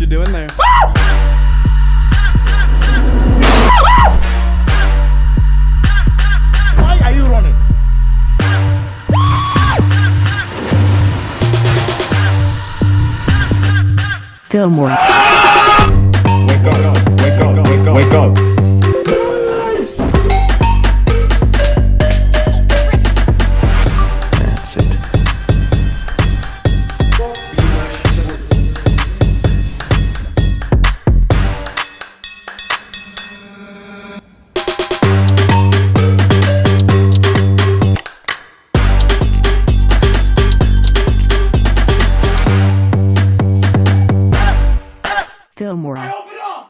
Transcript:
you doing there? Why are you running? Fillmore. Wake up, wake up, wake up, wake up. Fillmore.